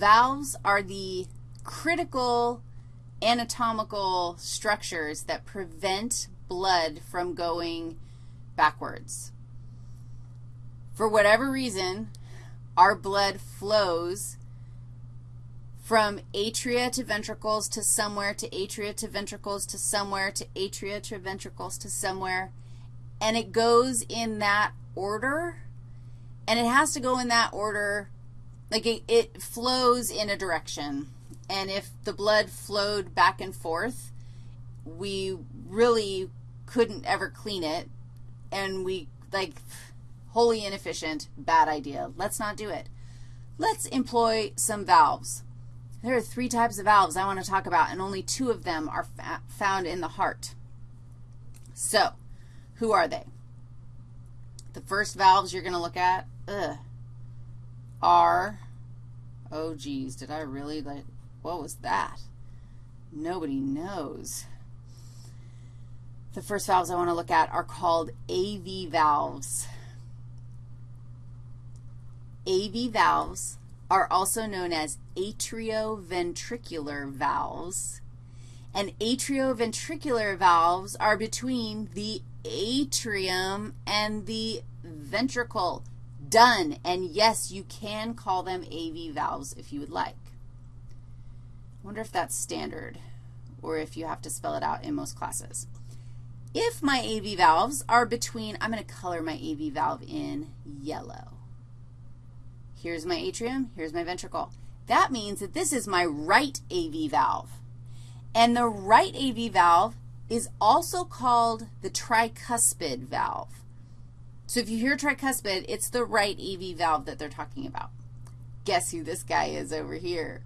Valves are the critical anatomical structures that prevent blood from going backwards. For whatever reason, our blood flows from atria to ventricles to somewhere to atria to ventricles to somewhere to atria to ventricles to somewhere, and it goes in that order, and it has to go in that order, like it, it flows in a direction. And if the blood flowed back and forth, we really couldn't ever clean it, and we, like, wholly inefficient, bad idea. Let's not do it. Let's employ some valves. There are three types of valves I want to talk about, and only two of them are found in the heart. So, who are they? The first valves you're going to look at ugh, are, oh, geez, did I really, like, what was that? Nobody knows. The first valves I want to look at are called AV valves. AV valves are also known as atrioventricular valves. And atrioventricular valves are between the atrium and the ventricle. Done. And yes, you can call them AV valves if you would like. I wonder if that's standard or if you have to spell it out in most classes. If my AV valves are between, I'm going to color my AV valve in yellow. Here's my atrium, here's my ventricle. That means that this is my right AV valve. And the right AV valve is also called the tricuspid valve. So if you hear tricuspid, it's the right AV valve that they're talking about. Guess who this guy is over here?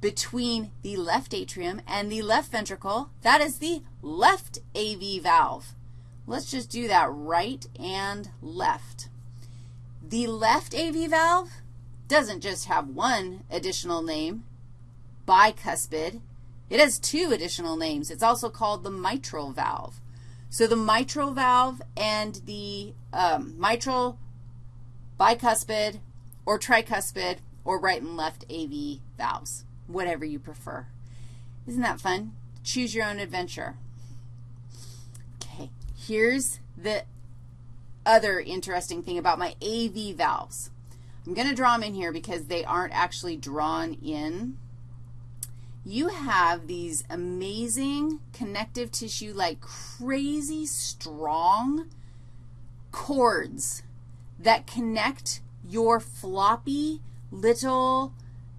between the left atrium and the left ventricle. That is the left AV valve. Let's just do that right and left. The left AV valve doesn't just have one additional name, bicuspid. It has two additional names. It's also called the mitral valve. So the mitral valve and the um, mitral, bicuspid, or tricuspid, or right and left AV valves whatever you prefer. Isn't that fun? Choose your own adventure. Okay, here's the other interesting thing about my AV valves. I'm going to draw them in here because they aren't actually drawn in. You have these amazing connective tissue, like crazy strong cords that connect your floppy little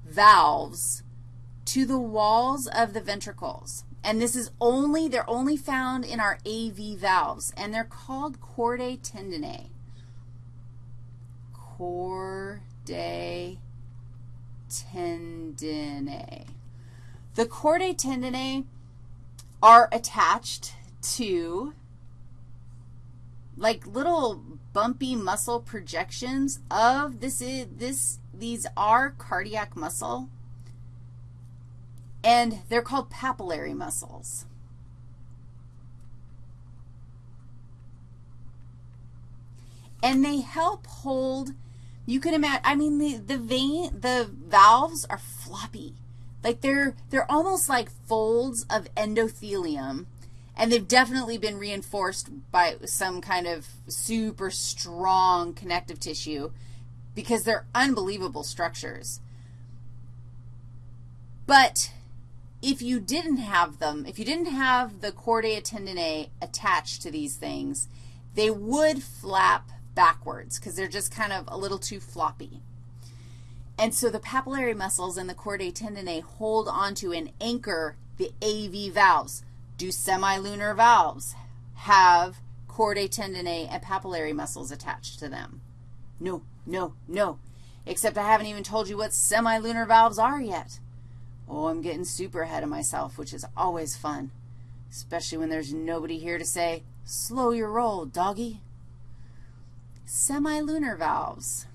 valves to the walls of the ventricles. And this is only, they're only found in our AV valves, and they're called chordae tendineae. Chordae tendineae. The chordae tendineae are attached to like little bumpy muscle projections of this is this these are cardiac muscle and they're called papillary muscles. And they help hold, you can imagine, I mean, the, the vein, the valves are floppy. Like they're, they're almost like folds of endothelium, and they've definitely been reinforced by some kind of super strong connective tissue because they're unbelievable structures. But if you didn't have them, if you didn't have the chordae tendineae attached to these things, they would flap backwards because they're just kind of a little too floppy. And so the papillary muscles and the chordae tendineae hold onto and anchor the AV valves. Do semilunar valves have chordae tendineae and papillary muscles attached to them? No, no, no, except I haven't even told you what semilunar valves are yet. Oh, I'm getting super ahead of myself, which is always fun, especially when there's nobody here to say, slow your roll, doggy. Semilunar valves.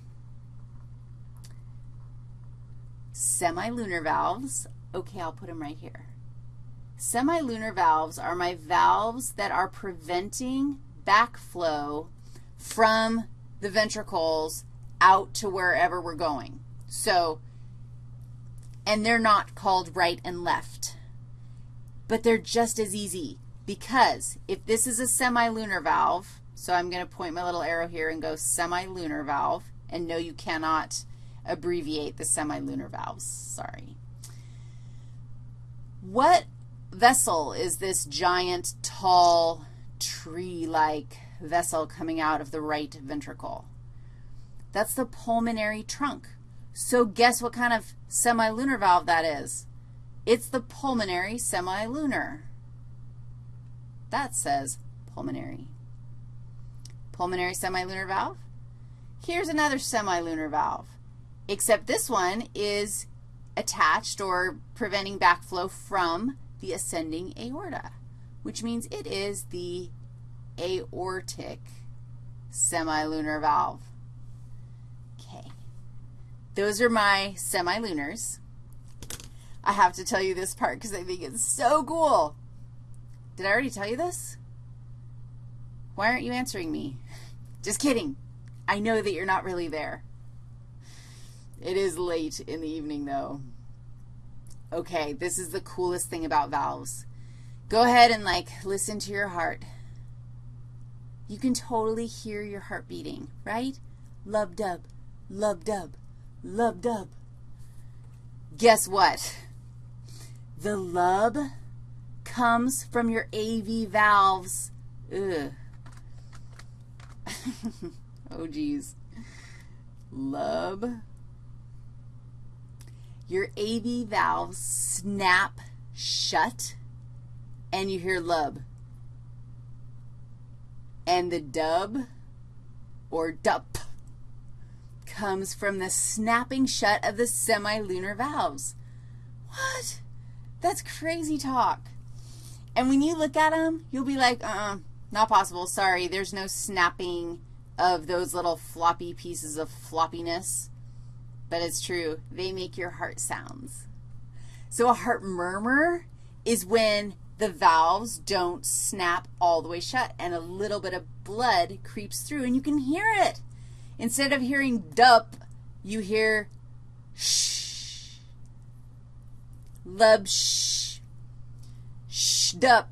Semilunar valves, okay, I'll put them right here. Semilunar valves are my valves that are preventing backflow from the ventricles out to wherever we're going. So and they're not called right and left. But they're just as easy because if this is a semilunar valve, so I'm going to point my little arrow here and go semilunar valve, and no, you cannot abbreviate the semilunar valves. Sorry. What vessel is this giant, tall, tree-like vessel coming out of the right ventricle? That's the pulmonary trunk. So guess what kind of semilunar valve that is? It's the pulmonary semilunar. That says pulmonary. Pulmonary semilunar valve. Here's another semilunar valve, except this one is attached or preventing backflow from the ascending aorta, which means it is the aortic semilunar valve. Okay. Those are my semilunars. I have to tell you this part because I think it's so cool. Did I already tell you this? Why aren't you answering me? Just kidding. I know that you're not really there. It is late in the evening, though. Okay, this is the coolest thing about valves. Go ahead and, like, listen to your heart. You can totally hear your heart beating, right? Lub-dub, lub-dub, lub-dub. Guess what? The lub comes from your AV valves. Ugh. oh, geez. Lub. Your AV valves snap shut, and you hear lub. And the dub, or dup, comes from the snapping shut of the semilunar valves. What? That's crazy talk. And when you look at them, you'll be like, uh-uh, not possible. Sorry, there's no snapping of those little floppy pieces of floppiness. But it's true. They make your heart sounds. So a heart murmur is when the valves don't snap all the way shut and a little bit of blood creeps through and you can hear it. Instead of hearing dup, you hear shh, lub shh, shh dup.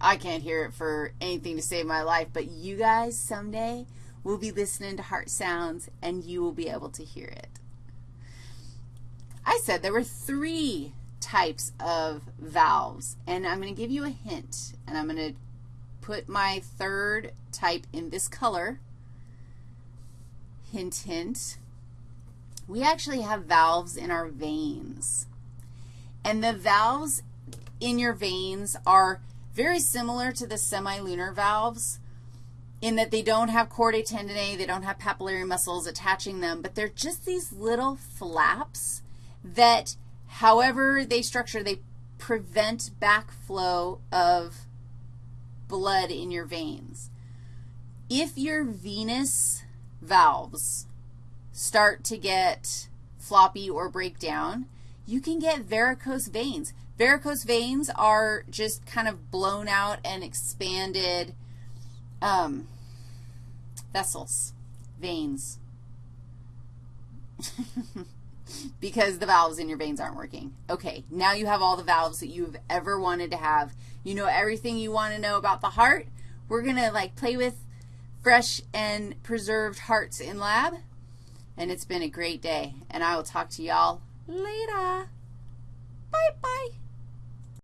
I can't hear it for anything to save my life, but you guys someday will be listening to heart sounds and you will be able to hear it. I said there were three types of valves, and I'm going to give you a hint, and I'm going to put my third type in this color. Hint, hint. We actually have valves in our veins. And the valves in your veins are very similar to the semilunar valves in that they don't have chordae tendineae, they don't have papillary muscles attaching them, but they're just these little flaps that, however they structure, they prevent backflow of blood in your veins. If your venous valves start to get floppy or break down, you can get varicose veins. Varicose veins are just kind of blown out and expanded um, vessels, veins, because the valves in your veins aren't working. Okay, now you have all the valves that you've ever wanted to have. You know everything you want to know about the heart. We're going to, like, play with fresh and preserved hearts in lab, and it's been a great day, and I will talk to y'all later.